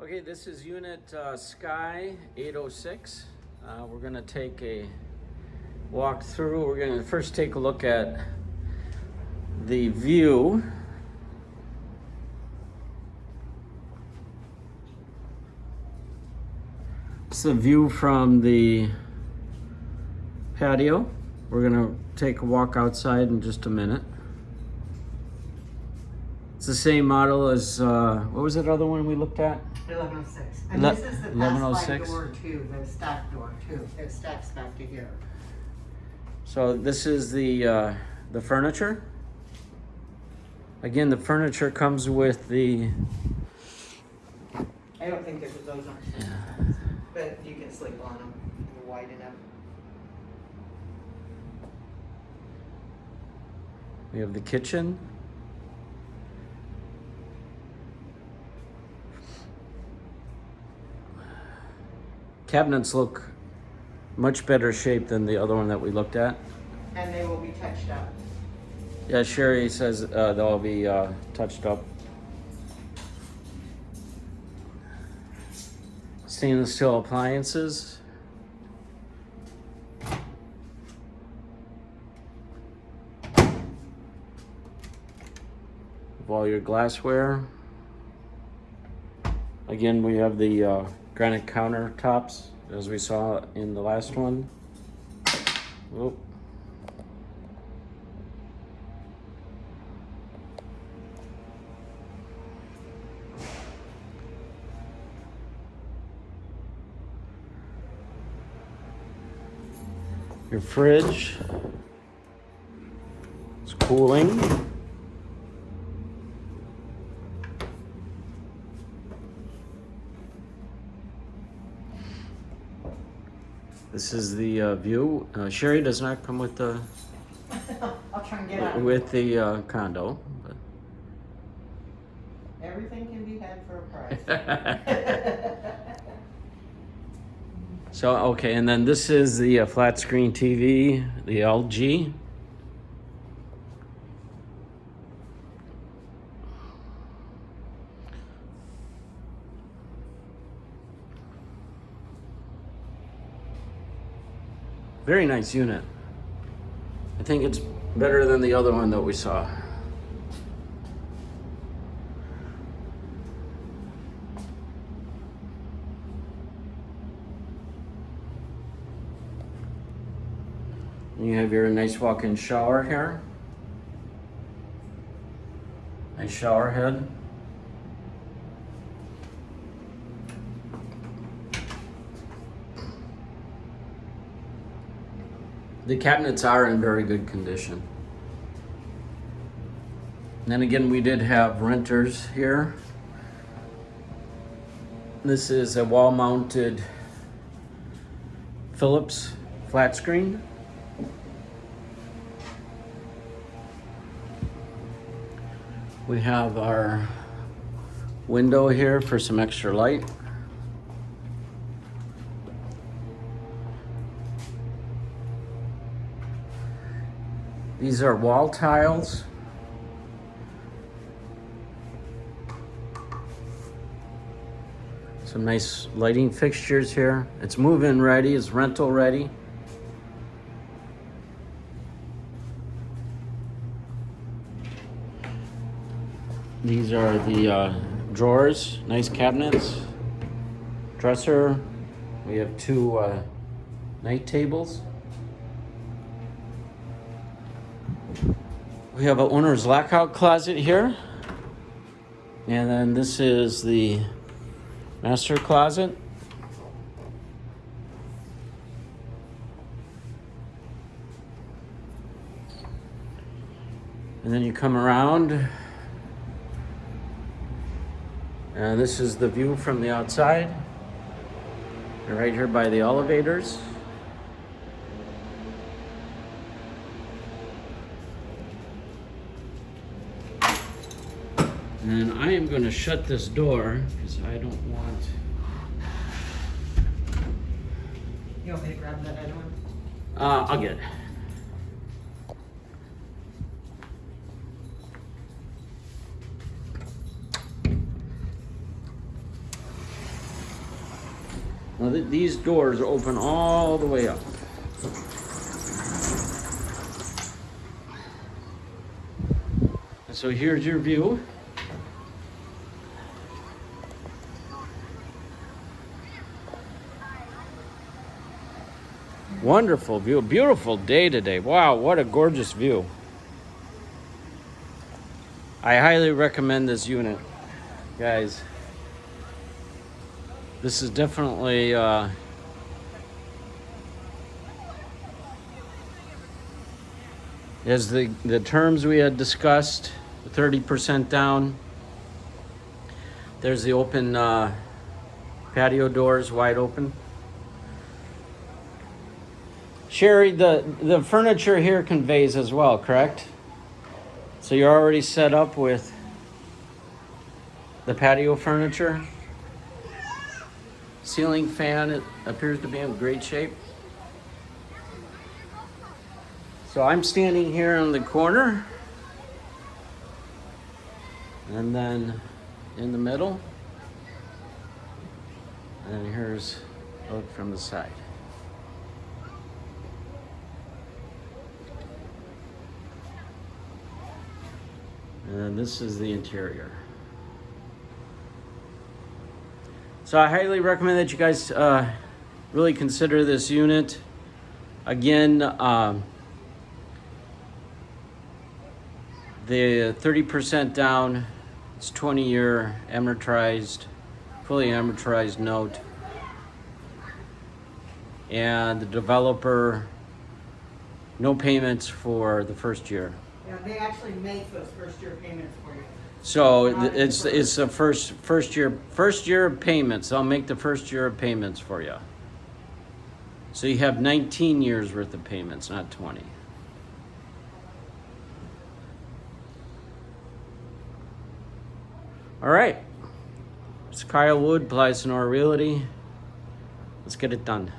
Okay, this is unit uh, Sky 806. Uh, we're gonna take a walk through. We're gonna first take a look at the view. It's the view from the patio. We're gonna take a walk outside in just a minute. It's the same model as, uh, what was that other one we looked at? Eleven oh six. And Le- this is the pass 1106? door too, the stack door too. It stacks back to here. So this is the, uh, the furniture. Again, the furniture comes with the, I don't think there's those on, but you can sleep on them. They're wide enough. we have the kitchen. Cabinets look much better shape than the other one that we looked at. And they will be touched up. Yeah, Sherry says uh, they'll be uh, touched up. Stainless steel appliances. Of all your glassware. Again, we have the uh, granite countertops as we saw in the last one. Oop. Your fridge. It's cooling. This is the uh, view. Uh, Sherry does not come with the I'll try and get out. with the uh, condo, but Everything can be had for a price. so okay. And then this is the uh, flat screen TV, the LG. Very nice unit. I think it's better than the other one that we saw. You have your nice walk-in shower here. Nice shower head. The cabinets are in very good condition. And then again, we did have renters here. This is a wall-mounted Philips flat screen. We have our window here for some extra light. These are wall tiles. Some nice lighting fixtures here. It's move-in ready, it's rental ready. These are the uh, drawers, nice cabinets, dresser. We have two uh, night tables. We have an owner's lockout closet here. And then this is the master closet. And then you come around. And this is the view from the outside. Right here by the elevators. And I am going to shut this door because I don't want. You want me to grab that other one? Uh, I'll get it. Now th- these doors open all the way up. So here's your view. Wonderful view, beautiful day today. Wow, what a gorgeous view. I highly recommend this unit, guys. This is definitely uh, as the the terms we had discussed, thirty percent down. There's the open uh, patio doors wide open. Sherry, the the furniture here conveys as well, correct? So you're already set up with the patio furniture. Ceiling fan it appears to be in great shape. So I'm standing here in the corner. And then in the middle. And here's look from the side. And this is the interior. So I highly recommend that you guys uh, really consider this unit. Again, um, the 30% down, it's 20 year amortized, fully amortized note. And the developer, no payments for the first year. Yeah, they actually make those first year payments for you. So it's, it's the first, first year, first year of payments. I'll make the first year of payments for you. So you have nineteen years worth of payments, not twenty. All right. It's Kyle Wood, Sonora Realty. Let's get it done.